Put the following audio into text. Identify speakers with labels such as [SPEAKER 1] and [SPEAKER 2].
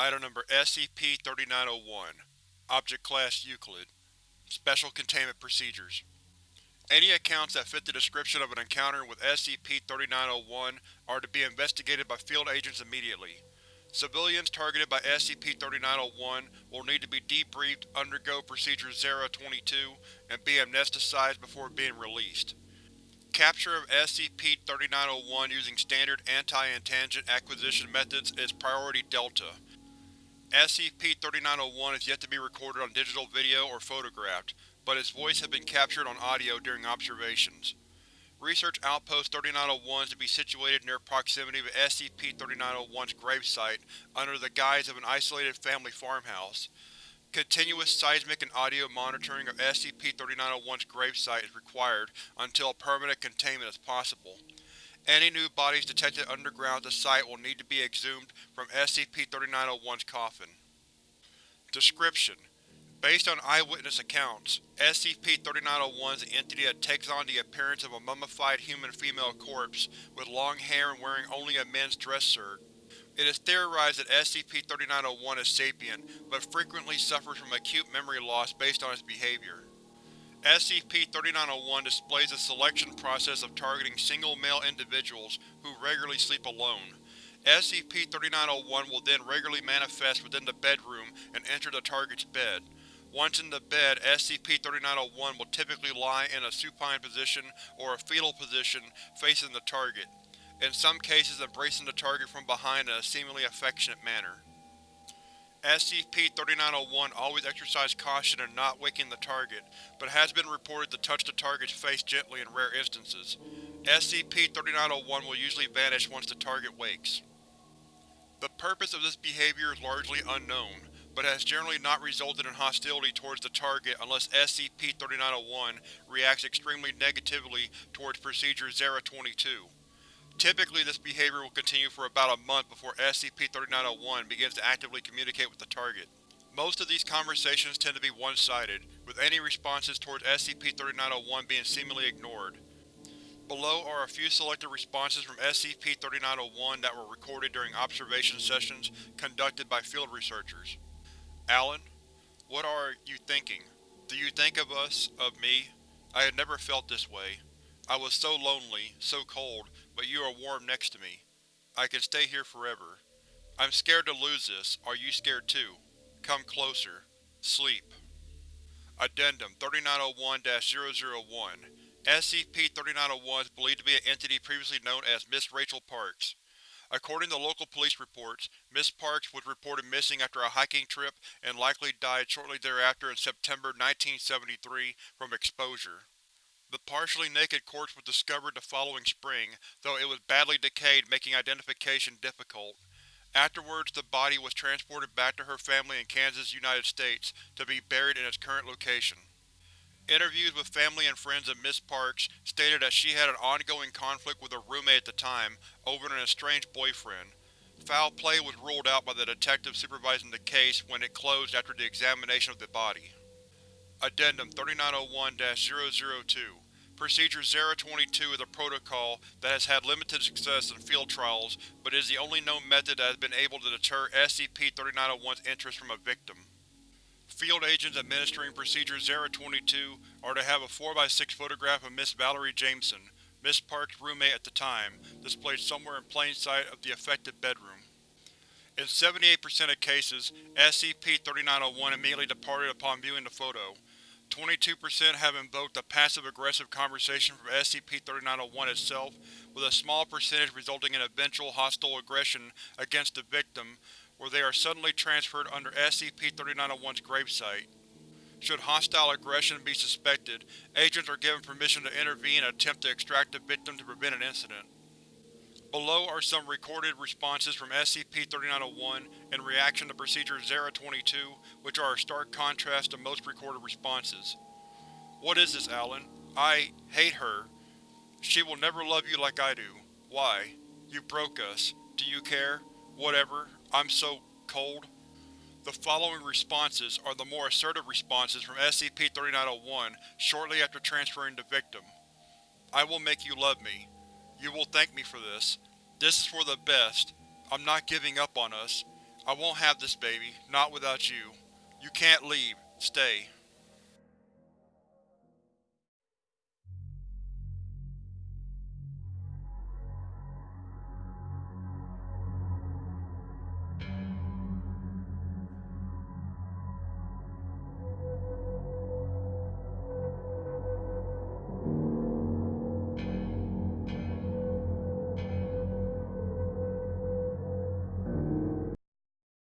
[SPEAKER 1] Item Number SCP-3901 Object Class Euclid Special Containment Procedures Any accounts that fit the description of an encounter with SCP-3901 are to be investigated by field agents immediately. Civilians targeted by SCP-3901 will need to be debriefed, undergo Procedure 022, and be amnesticized before being released. Capture of SCP-3901 using standard anti-intangent acquisition methods is Priority Delta. SCP-3901 is yet to be recorded on digital video or photographed, but its voice has been captured on audio during observations. Research Outpost 3901 is to be situated near proximity to SCP-3901's gravesite under the guise of an isolated family farmhouse. Continuous seismic and audio monitoring of SCP-3901's gravesite is required until permanent containment is possible. Any new bodies detected underground at the site will need to be exhumed from SCP-3901's coffin. Description: Based on eyewitness accounts, SCP-3901 is an entity that takes on the appearance of a mummified human female corpse with long hair and wearing only a men's dress shirt. It is theorized that SCP-3901 is sapient, but frequently suffers from acute memory loss based on its behavior. SCP-3901 displays a selection process of targeting single male individuals who regularly sleep alone. SCP-3901 will then regularly manifest within the bedroom and enter the target's bed. Once in the bed, SCP-3901 will typically lie in a supine position or a fetal position facing the target in some cases embracing the target from behind in a seemingly affectionate manner. SCP-3901 always exercised caution in not waking the target, but has been reported to touch the target's face gently in rare instances. SCP-3901 will usually vanish once the target wakes. The purpose of this behavior is largely unknown, but has generally not resulted in hostility towards the target unless SCP-3901 reacts extremely negatively towards Procedure 022. Typically this behavior will continue for about a month before SCP-3901 begins to actively communicate with the target. Most of these conversations tend to be one-sided, with any responses towards SCP-3901 being seemingly ignored. Below are a few selected responses from SCP-3901 that were recorded during observation sessions conducted by field researchers. Alan, what are you thinking? Do you think of us, of me? I had never felt this way. I was so lonely, so cold, but you are warm next to me. I can stay here forever. I'm scared to lose this. Are you scared too? Come closer. Sleep. Addendum 3901-001 SCP-3901 is believed to be an entity previously known as Miss Rachel Parks. According to local police reports, Miss Parks was reported missing after a hiking trip and likely died shortly thereafter in September 1973 from exposure. The partially naked corpse was discovered the following spring, though it was badly decayed making identification difficult. Afterwards the body was transported back to her family in Kansas, United States, to be buried in its current location. Interviews with family and friends of Miss Parks stated that she had an ongoing conflict with her roommate at the time over an estranged boyfriend. Foul play was ruled out by the detective supervising the case when it closed after the examination of the body. Addendum 3901-002 Procedure 022 is a protocol that has had limited success in field trials, but is the only known method that has been able to deter SCP-3901's interest from a victim. Field agents administering Procedure 022 are to have a 4x6 photograph of Miss Valerie Jameson, Miss Park's roommate at the time, displayed somewhere in plain sight of the affected bedroom. In 78% of cases, SCP-3901 immediately departed upon viewing the photo. 22% have invoked a passive-aggressive conversation from SCP-3901 itself, with a small percentage resulting in eventual hostile aggression against the victim, where they are suddenly transferred under SCP-3901's gravesite. Should hostile aggression be suspected, agents are given permission to intervene and attempt to extract the victim to prevent an incident. Below are some recorded responses from SCP-3901 in reaction to Procedure 022, which are a stark contrast to most recorded responses. What is this, Alan? I hate her. She will never love you like I do. Why? You broke us. Do you care? Whatever. I'm so… cold. The following responses are the more assertive responses from SCP-3901 shortly after transferring the victim. I will make you love me. You will thank me for this. This is for the best. I'm not giving up on us. I won't have this baby, not without you. You can't leave. Stay.